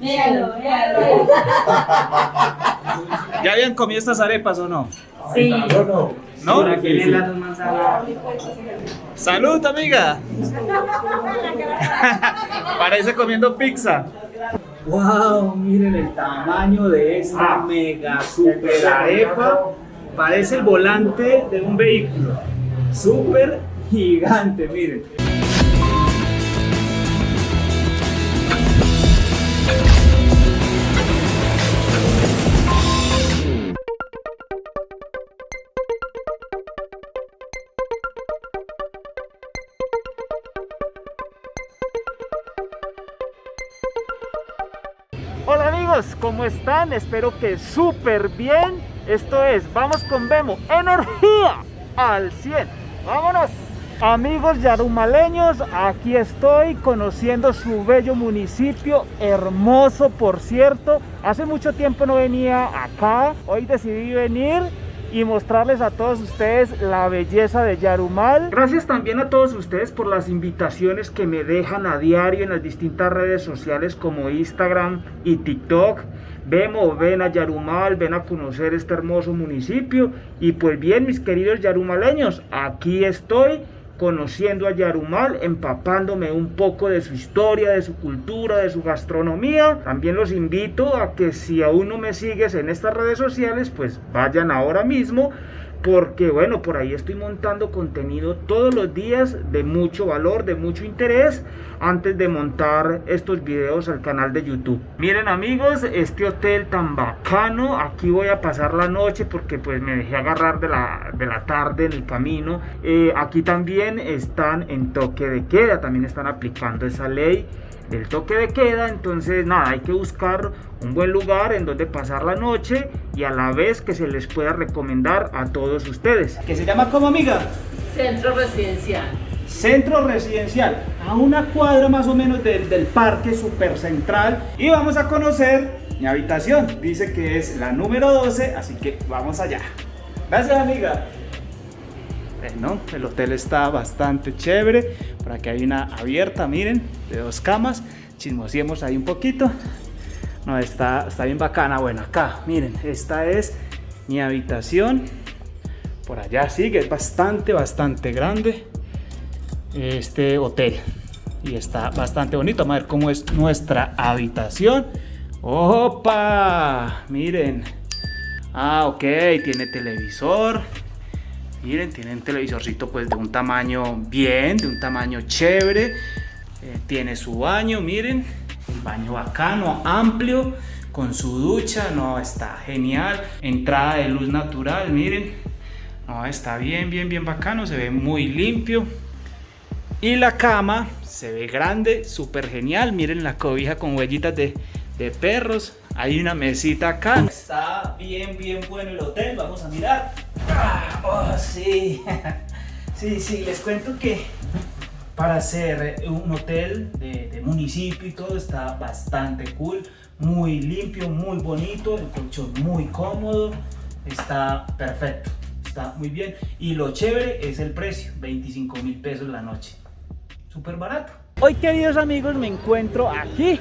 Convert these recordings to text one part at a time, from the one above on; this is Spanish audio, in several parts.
Míralo, míralo. ¿Ya habían comido estas arepas o no? Sí. ¿No? ¡Salud, amiga! Parece comiendo pizza. ¡Wow! Miren el tamaño de esta mega super arepa. Parece el volante de un vehículo. Súper gigante, miren. Amigos, ¿cómo están? Espero que súper bien. Esto es Vamos con Vemo, energía al 100. ¡Vámonos! Amigos yarumaleños, aquí estoy conociendo su bello municipio, hermoso por cierto. Hace mucho tiempo no venía acá, hoy decidí venir y mostrarles a todos ustedes la belleza de Yarumal. Gracias también a todos ustedes por las invitaciones que me dejan a diario en las distintas redes sociales como Instagram y TikTok. Vemos, ven a Yarumal, ven a conocer este hermoso municipio. Y pues bien, mis queridos yarumaleños, aquí estoy conociendo a Yarumal, empapándome un poco de su historia, de su cultura, de su gastronomía. También los invito a que si aún no me sigues en estas redes sociales, pues vayan ahora mismo porque bueno, por ahí estoy montando contenido todos los días de mucho valor, de mucho interés, antes de montar estos videos al canal de YouTube. Miren amigos, este hotel tan bacano, aquí voy a pasar la noche porque pues me dejé agarrar de la, de la tarde en el camino. Eh, aquí también están en toque de queda, también están aplicando esa ley del toque de queda, entonces nada, hay que buscar un buen lugar en donde pasar la noche y a la vez que se les pueda recomendar a todos ustedes. ¿Qué se llama como amiga? Centro residencial. Centro residencial, a una cuadra más o menos del, del parque super central y vamos a conocer mi habitación. Dice que es la número 12, así que vamos allá. Gracias amiga. Bueno, el hotel está bastante chévere. Por aquí hay una abierta, miren, de dos camas. Chismosiemos ahí un poquito. No, está, está bien bacana. Bueno, acá, miren, esta es mi habitación. Por allá sí, que es bastante, bastante grande este hotel. Y está bastante bonito. Vamos a ver cómo es nuestra habitación. ¡Opa! Miren. Ah, ok, tiene televisor. Miren, tiene un televisorcito pues de un tamaño bien, de un tamaño chévere. Eh, tiene su baño, miren. Un baño bacano, amplio, con su ducha. No, está genial. Entrada de luz natural, miren. No, está bien, bien, bien bacano. Se ve muy limpio. Y la cama se ve grande, súper genial. Miren la cobija con huellitas de, de perros. Hay una mesita acá. Está bien, bien bueno el hotel. Vamos a mirar. Ah, oh, sí. sí, sí, les cuento que para hacer un hotel de, de, municipio y todo está bastante cool. Muy limpio, muy bonito. El colchón muy cómodo. Está perfecto. Está muy bien. Y lo chévere es el precio. 25 mil pesos la noche. Súper barato. Hoy, queridos amigos, me encuentro aquí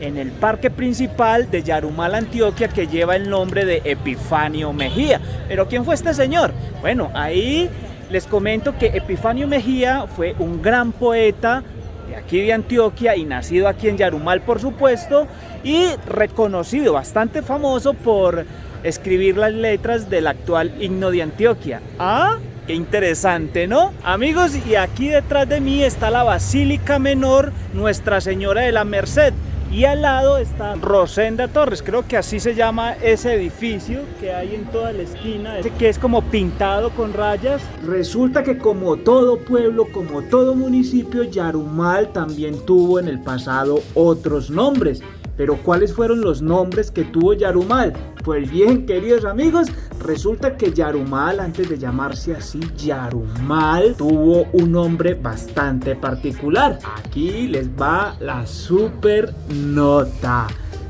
en el parque principal de Yarumal, Antioquia, que lleva el nombre de Epifanio Mejía. ¿Pero quién fue este señor? Bueno, ahí les comento que Epifanio Mejía fue un gran poeta de aquí de Antioquia y nacido aquí en Yarumal, por supuesto, y reconocido, bastante famoso por escribir las letras del actual himno de Antioquia. ¿Ah? Qué interesante, ¿no? Amigos, y aquí detrás de mí está la Basílica Menor Nuestra Señora de la Merced. Y al lado está Rosenda Torres, creo que así se llama ese edificio que hay en toda la esquina, que es como pintado con rayas. Resulta que como todo pueblo, como todo municipio, Yarumal también tuvo en el pasado otros nombres. Pero ¿cuáles fueron los nombres que tuvo Yarumal? Pues bien, queridos amigos, resulta que Yarumal, antes de llamarse así Yarumal, tuvo un nombre bastante particular. Aquí les va la super nota.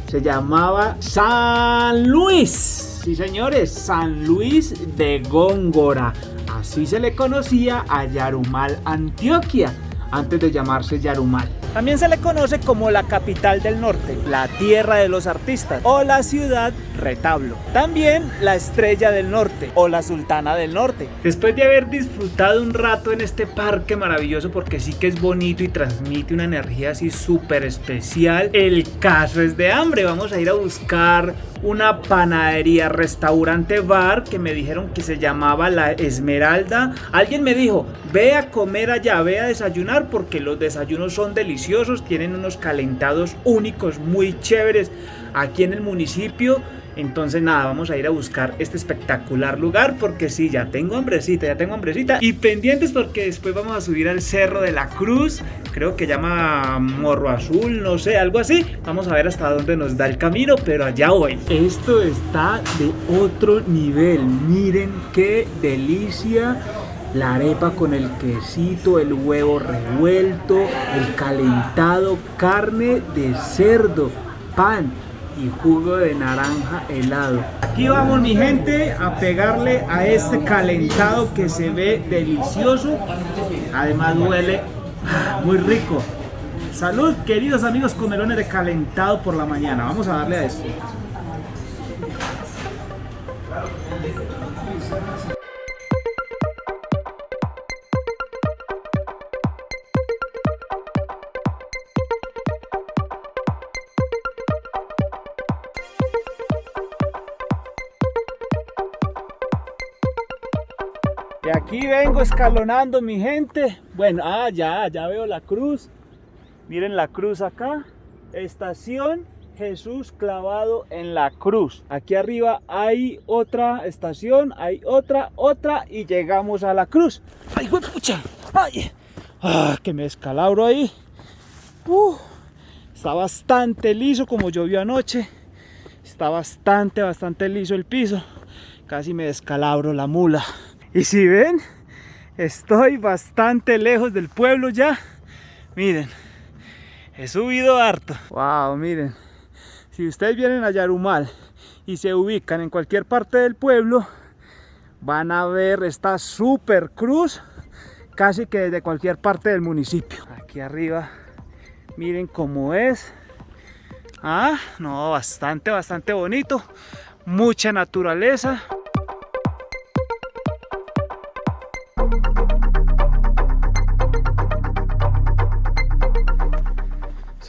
Se llamaba San Luis. Sí, señores, San Luis de Góngora. Así se le conocía a Yarumal, Antioquia. Antes de llamarse Yarumal. También se le conoce como la capital del norte, la tierra de los artistas o la ciudad retablo. También la estrella del norte o la sultana del norte. Después de haber disfrutado un rato en este parque maravilloso porque sí que es bonito y transmite una energía así súper especial, el caso es de hambre. Vamos a ir a buscar una panadería, restaurante, bar que me dijeron que se llamaba La Esmeralda. Alguien me dijo, ve a comer allá, ve a desayunar porque los desayunos son deliciosos, tienen unos calentados únicos, muy chéveres aquí en el municipio. Entonces nada, vamos a ir a buscar este espectacular lugar porque sí, ya tengo hambrecita, ya tengo hambrecita. Y pendientes porque después vamos a subir al Cerro de la Cruz, creo que llama Morro Azul, no sé, algo así. Vamos a ver hasta dónde nos da el camino, pero allá voy. Esto está de otro nivel, miren qué delicia la arepa con el quesito, el huevo revuelto, el calentado, carne de cerdo, pan y jugo de naranja helado. Aquí vamos mi gente a pegarle a este calentado que se ve delicioso. Además huele muy rico. Salud queridos amigos comelones de calentado por la mañana. Vamos a darle a esto. Aquí vengo escalonando mi gente. Bueno, ah, ya, ya veo la cruz. Miren la cruz acá. Estación Jesús clavado en la cruz. Aquí arriba hay otra estación, hay otra, otra y llegamos a la cruz. ¡Ay, pucha! ¡Ay! ¡Ah, que me escalabro ahí! Uh, está bastante liso como llovió anoche. Está bastante, bastante liso el piso. Casi me descalabro la mula. Y si ven, estoy bastante lejos del pueblo ya. Miren, he subido harto. Wow, miren. Si ustedes vienen a Yarumal y se ubican en cualquier parte del pueblo, van a ver esta super cruz casi que desde cualquier parte del municipio. Aquí arriba, miren cómo es. Ah, no, bastante, bastante bonito. Mucha naturaleza.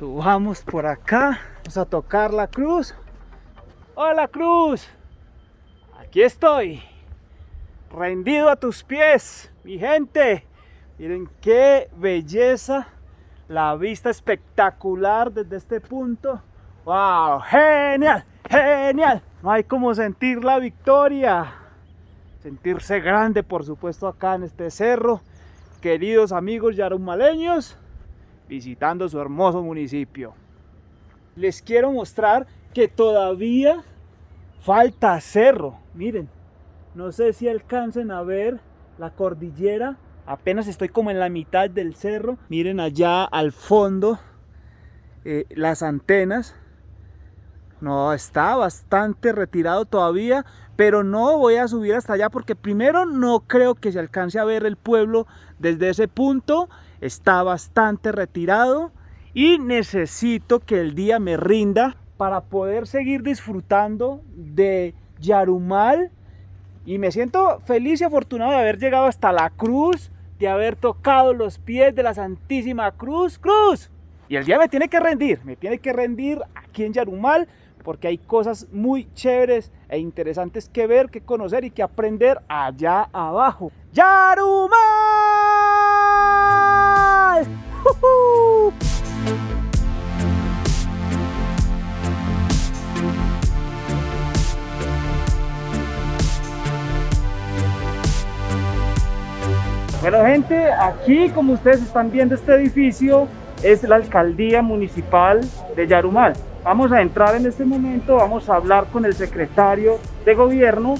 Subamos por acá. Vamos a tocar la cruz. ¡Hola cruz! Aquí estoy. Rendido a tus pies, mi gente. Miren qué belleza. La vista espectacular desde este punto. ¡Wow! ¡Genial! ¡Genial! No hay como sentir la victoria. Sentirse grande, por supuesto, acá en este cerro. Queridos amigos yarumaleños visitando su hermoso municipio. Les quiero mostrar que todavía falta cerro. Miren, no sé si alcancen a ver la cordillera. Apenas estoy como en la mitad del cerro. Miren allá al fondo eh, las antenas. No, está bastante retirado todavía, pero no voy a subir hasta allá porque primero no creo que se alcance a ver el pueblo desde ese punto está bastante retirado y necesito que el día me rinda para poder seguir disfrutando de Yarumal y me siento feliz y afortunado de haber llegado hasta la cruz, de haber tocado los pies de la Santísima Cruz. ¡Cruz! Y el día me tiene que rendir, me tiene que rendir aquí en Yarumal porque hay cosas muy chéveres e interesantes que ver, que conocer y que aprender allá abajo. ¡Yarumal! Bueno gente, aquí como ustedes están viendo este edificio es la alcaldía municipal de Yarumal. Vamos a entrar en este momento, vamos a hablar con el secretario de gobierno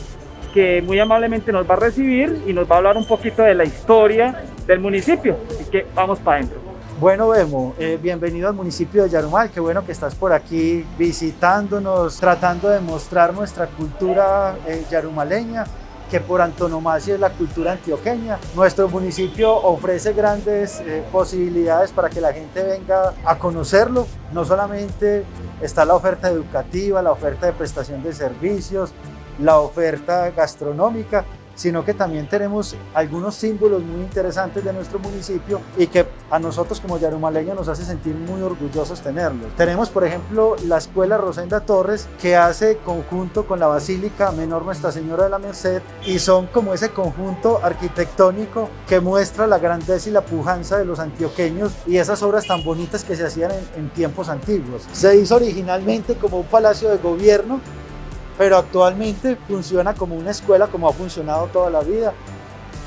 que muy amablemente nos va a recibir y nos va a hablar un poquito de la historia del municipio. Así que vamos para adentro. Bueno, Bemo, eh, bienvenido al municipio de Yarumal. Qué bueno que estás por aquí visitándonos, tratando de mostrar nuestra cultura eh, yarumaleña. que por antonomasia es la cultura antioqueña. Nuestro municipio ofrece grandes eh, posibilidades para que la gente venga a conocerlo. No solamente está la oferta educativa, la oferta de prestación de servicios, la oferta gastronómica, sino que también tenemos algunos símbolos muy interesantes de nuestro municipio y que a nosotros como yarumaleños nos hace sentir muy orgullosos tenerlos. Tenemos, por ejemplo, la Escuela Rosenda Torres, que hace conjunto con la Basílica Menor Nuestra Señora de la Merced y son como ese conjunto arquitectónico que muestra la grandeza y la pujanza de los antioqueños y esas obras tan bonitas que se hacían en, en tiempos antiguos. Se hizo originalmente como un palacio de gobierno pero actualmente funciona como una escuela como ha funcionado toda la vida.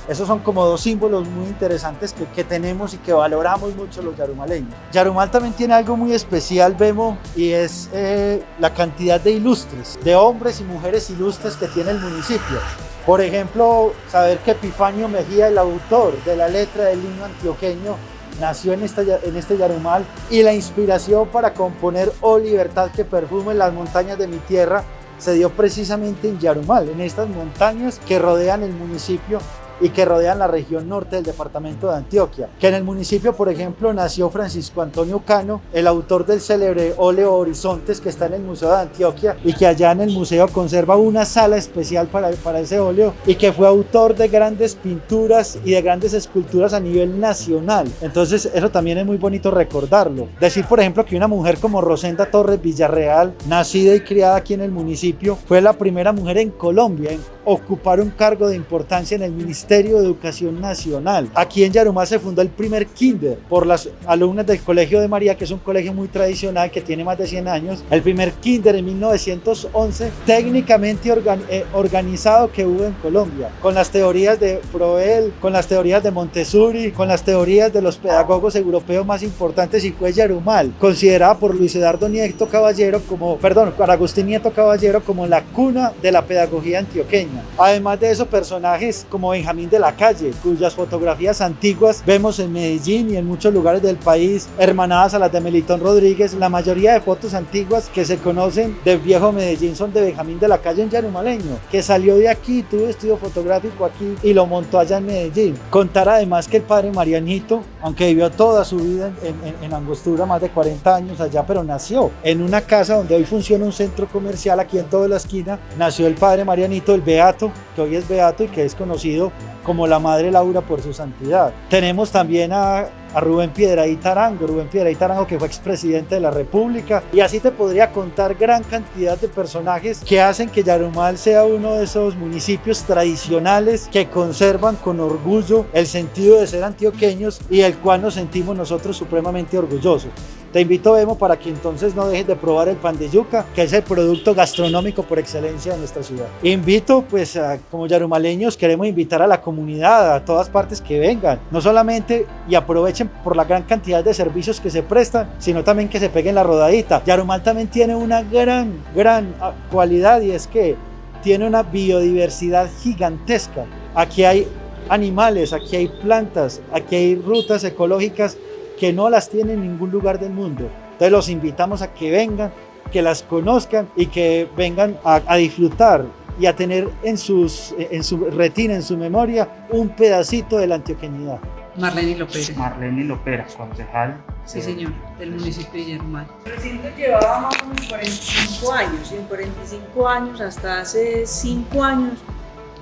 Esos son como dos símbolos muy interesantes que, que, tenemos y que valoramos mucho los yarumaleños. Yarumal también tiene algo muy especial, Vemo, y es eh, la cantidad de ilustres, de hombres y mujeres ilustres que tiene el municipio. Por ejemplo, saber que Epifanio Mejía, el autor de la letra del himno antioqueño, nació en, esta, en este Yarumal y la inspiración para componer Oh Libertad que perfume las montañas de mi tierra se dio precisamente en Yarumal, en estas montañas que rodean el municipio y que rodean la región norte del departamento de Antioquia. Que en el municipio, por ejemplo, nació Francisco Antonio Cano, el autor del célebre óleo Horizontes que está en el Museo de Antioquia y que allá en el museo conserva una sala especial para, para ese óleo y que fue autor de grandes pinturas y de grandes esculturas a nivel nacional. Entonces eso también es muy bonito recordarlo. Decir, por ejemplo, que una mujer como Rosenda Torres Villarreal, nacida y criada aquí en el municipio, fue la primera mujer en Colombia en ocupar un cargo de importancia en el Ministerio de Educación Nacional. Aquí en Yarumal se fundó el primer kinder por las alumnas del Colegio de María, que es un colegio muy tradicional que tiene más de 100 años. El primer kinder en 1911, técnicamente organ eh, organizado que hubo en Colombia, con las teorías de Froel, con las teorías de Montessori, con las teorías de los pedagogos europeos más importantes y fue Yarumal, considerada por Luis Eduardo Nieto Caballero como, perdón, por Agustín Nieto Caballero como la cuna de la pedagogía antioqueña. Además de eso, personajes como Benjamín de la Calle, cuyas fotografías antiguas vemos en Medellín y en muchos lugares del país, hermanadas a las de Melitón Rodríguez. La mayoría de fotos antiguas que se conocen del viejo Medellín son de Benjamín de la Calle en Yarumaleño, que salió de aquí, tuvo estudio fotográfico aquí y lo montó allá en Medellín. Contar además que el padre Marianito, aunque vivió toda su vida en, en, en Angostura, más de 40 años allá, pero nació en una casa donde hoy funciona un centro comercial aquí en toda la esquina, nació el padre Marianito, el Beato que hoy es beato y que es conocido como la Madre Laura por su santidad. Tenemos también a, a Rubén Piedraíta Arango, Rubén Piedraíta Arango que fue expresidente de la República y así te podría contar gran cantidad de personajes que hacen que Yarumal sea uno de esos municipios tradicionales que conservan con orgullo el sentido de ser antioqueños y el cual nos sentimos nosotros supremamente orgullosos. Te invito, Emo, para que entonces no dejes de probar el pan de yuca, que es el producto gastronómico por excelencia de nuestra ciudad. Invito, pues, a, como yarumaleños, queremos invitar a la comunidad, a todas partes que vengan, no solamente y aprovechen por la gran cantidad de servicios que se prestan, sino también que se peguen la rodadita. Yarumal también tiene una gran, gran cualidad y es que tiene una biodiversidad gigantesca. Aquí hay animales, aquí hay plantas, aquí hay rutas ecológicas que no las tiene en ningún lugar del mundo. Entonces los invitamos a que vengan, que las conozcan y que vengan a, a disfrutar y a tener en, sus, en su retina, en su memoria, un pedacito de la antioqueñidad. Marlene Lopera. Marlene Lopera, concejal. Sí, señor, del municipio de Yarumal. El recinto llevaba más o menos 45 años y en 45 años, hasta hace 5 años,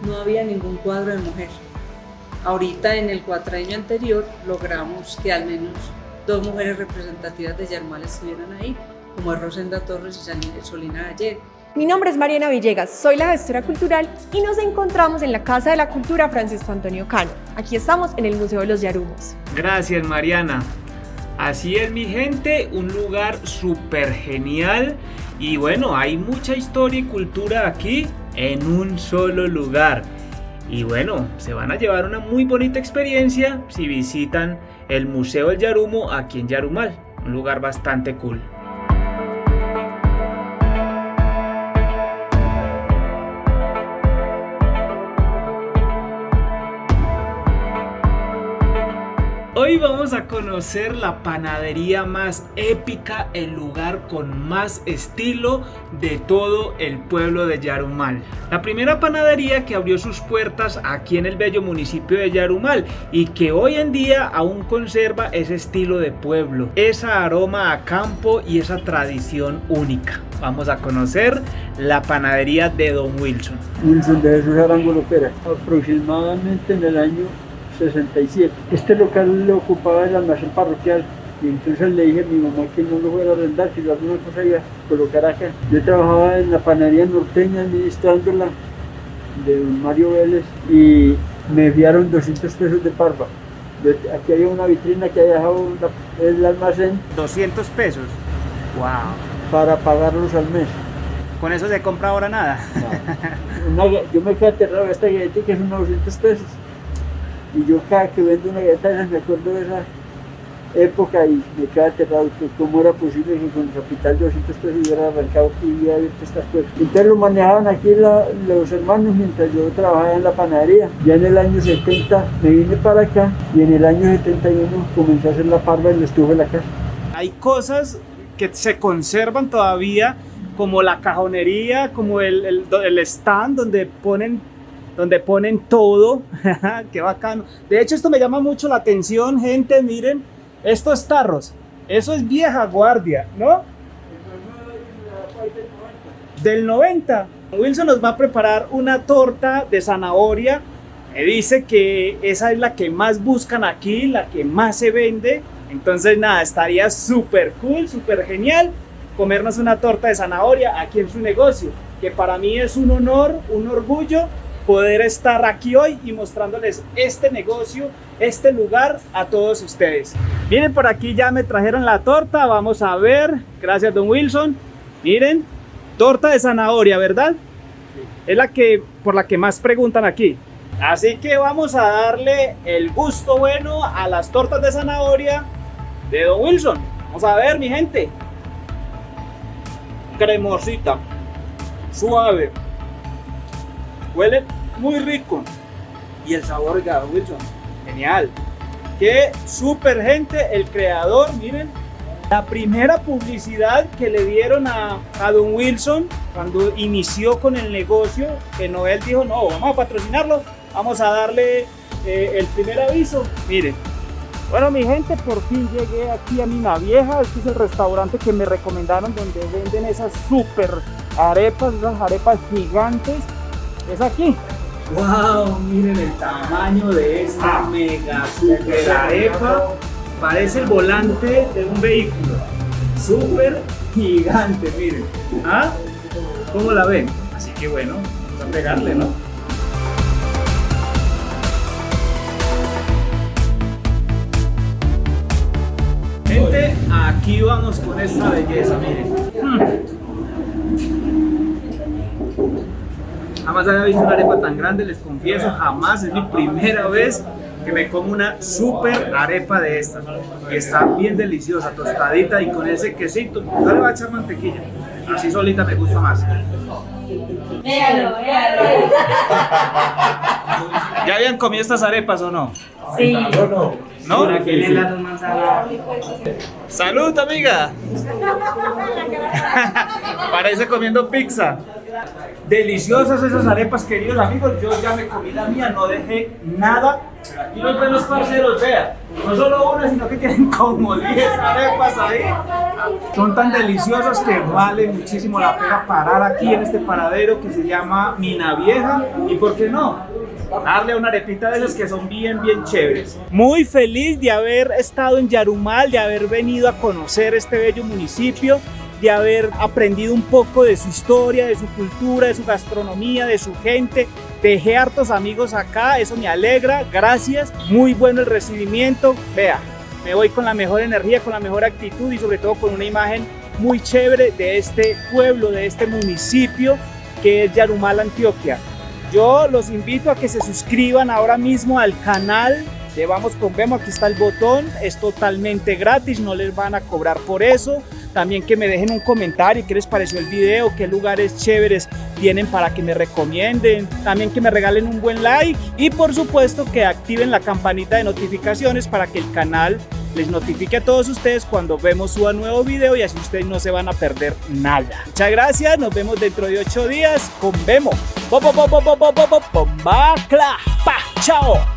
no había ningún cuadro de mujer. Ahorita en el cuatraño anterior logramos que al menos dos mujeres representativas de Yarumal estuvieran ahí, como es Rosenda Torres y Solina Gallego. Mi nombre es Mariana Villegas, soy la gestora cultural y nos encontramos en la Casa de la Cultura Francisco Antonio Cano. Aquí estamos en el Museo de los Yarumos. Gracias Mariana. Así es mi gente, un lugar súper genial y bueno, hay mucha historia y cultura aquí en un solo lugar. Y bueno, se van a llevar una muy bonita experiencia si visitan el Museo del Yarumo aquí en Yarumal, un lugar bastante cool. Vamos a conocer la panadería más épica, el lugar con más estilo de todo el pueblo de Yarumal. La primera panadería que abrió sus puertas aquí en el bello municipio de Yarumal y que hoy en día aún conserva ese estilo de pueblo, esa aroma a campo y esa tradición única. Vamos a conocer la panadería de Don Wilson. Wilson de Jesús Arango Lopera, aproximadamente en el año 67. Este local lo ocupaba el almacén parroquial y entonces le dije a mi mamá que no lo fuera a arrendar, si alguna cosa iba a colocar acá. Yo trabajaba en la panadería norteña administrándola de don Mario Vélez y me enviaron 200 pesos de parva. Aquí había una vitrina que había dejado la- el almacén 200 pesos. Wow. para pagarlos al mes. Con eso se compra ahora nada. Una yo me quedé aterrado esta galleta que es unos 200 pesos. Y yo cada que vendo una esas me acuerdo de esa época y me quedé aterrado que cómo era posible que con capital de 200 pesos hubiera arrancado y hubiera abierto estas puertas. Entonces lo manejaban aquí los hermanos mientras yo trabajaba en la panadería. Ya en el año 70 me vine para acá y en el año 71 comencé a hacer la parva y lo estuve en la casa. Hay cosas que se conservan todavía, como la cajonería, como el, el- el stand donde ponen, donde ponen todo. Qué bacano. De hecho, esto me llama mucho la atención, gente. Miren, estos tarros. Eso es vieja guardia, ¿no? Del 90. Wilson nos va a preparar una torta de zanahoria. Me dice que esa es la que más buscan aquí, la que más se vende. Entonces, nada, estaría súper cool, súper genial comernos una torta de zanahoria aquí en su negocio. Que para mí es un honor, un orgullo poder estar aquí hoy y mostrándoles este negocio, este lugar a todos ustedes. Miren, por aquí ya me trajeron la torta. Vamos a ver. Gracias, don Wilson. Miren, torta de zanahoria, ¿verdad? Es la que por la que más preguntan aquí. Así que vamos a darle el gusto bueno a las tortas de zanahoria de Don Wilson. Vamos a ver, mi gente. Cremosita, suave, huele muy rico. Y el sabor de Don Wilson, genial. Qué super gente, el creador, miren. La primera publicidad que le dieron a, a Don Wilson cuando inició con el negocio, que Noel dijo, no, vamos a patrocinarlo, vamos a darle eh, el primer aviso. Miren, bueno, mi gente, por fin llegué aquí a Mina Vieja. Este es el restaurante que me recomendaron donde venden esas super arepas, esas arepas gigantes. Es aquí. ¡Wow! Miren el tamaño de esta mega super arepa. Parece el volante de un vehículo. Súper gigante, miren. ¿Ah? ¿Cómo la ven? Así que bueno, vamos a pegarle, ¿no? Gente, aquí vamos con esta belleza, miren. Mm. Jamás había visto una arepa tan grande, les confieso, jamás, es mi primera vez que me como una super arepa de estas. Está bien deliciosa, tostadita y con ese quesito. No le voy a echar mantequilla, así solita me gusta más. Véalo, véalo. ¿Ya habían comido estas arepas o no? Sí. ¿No? ¡Salud, amiga! Parece comiendo pizza. Deliciosas esas arepas, queridos amigos. Yo ya me comí la mía, no dejé nada. Aquí los ven los parceros, vean. No solo una, sino que tienen como 10 arepas ahí. Son tan deliciosas que vale muchísimo la pena parar aquí en este paradero que se llama Mina Vieja. ¿Y por qué no? Darle una arepita de esas que son bien, bien chéveres. Muy feliz de haber estado en Yarumal, de haber venido a conocer este bello municipio de haber aprendido un poco de su historia, de su cultura, de su gastronomía, de su gente. Dejé hartos amigos acá, eso me alegra, gracias. Muy bueno el recibimiento. Vea, me voy con la mejor energía, con la mejor actitud y sobre todo con una imagen muy chévere de este pueblo, de este municipio que es Yarumal, Antioquia. Yo los invito a que se suscriban ahora mismo al canal de Vamos con Vemo, aquí está el botón, es totalmente gratis, no les van a cobrar por eso. También que me dejen un comentario, qué les pareció el video, qué lugares chéveres tienen para que me recomienden, también que me regalen un buen like y por supuesto que activen la campanita de notificaciones para que el canal les notifique a todos ustedes cuando vemos su nuevo video y así ustedes no se van a perder nada. Muchas gracias, nos vemos dentro de ocho días con Vemo. Chao.